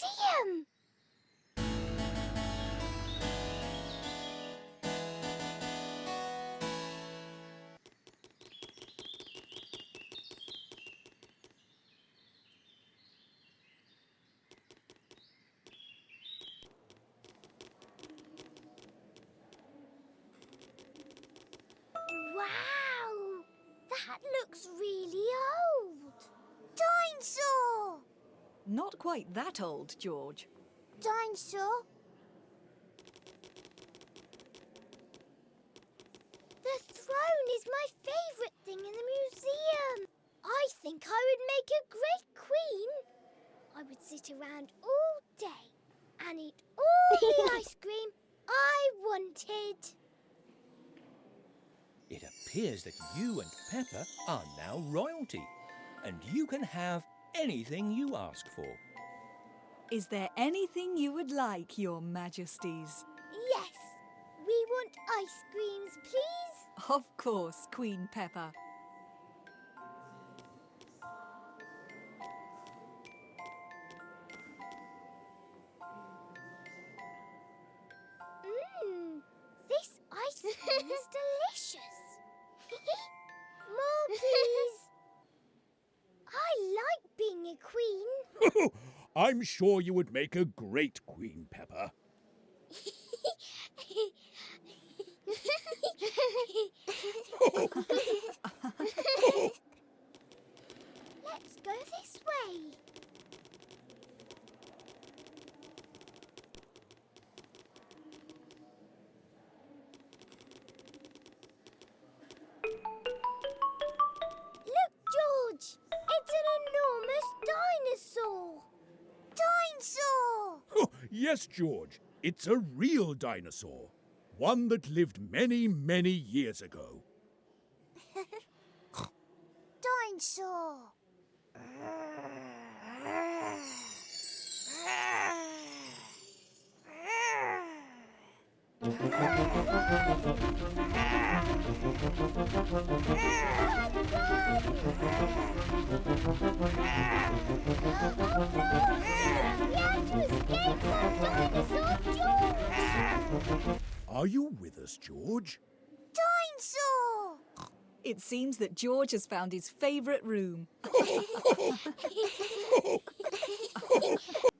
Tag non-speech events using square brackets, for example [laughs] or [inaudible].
museum! Wow! That looks really old. Dinosaur! Not quite that old, George. Dinosaur? The throne is my favourite thing in the museum. I think I would make a great queen. I would sit around all day and eat all the [laughs] ice cream I wanted. It appears that you and Pepper are now royalty, and you can have anything you ask for. Is there anything you would like, Your Majesties? Yes, we want ice creams, please. Of course, Queen Pepper. [laughs] I'm sure you would make a great Queen Pepper. [laughs] Let's go this way. Yes, George, it's a real dinosaur. One that lived many, many years ago. [laughs] Dinosaur! [laughs] Are you with us, George? Dinosaur! It seems that George has found his favourite room. [laughs] [laughs] [laughs]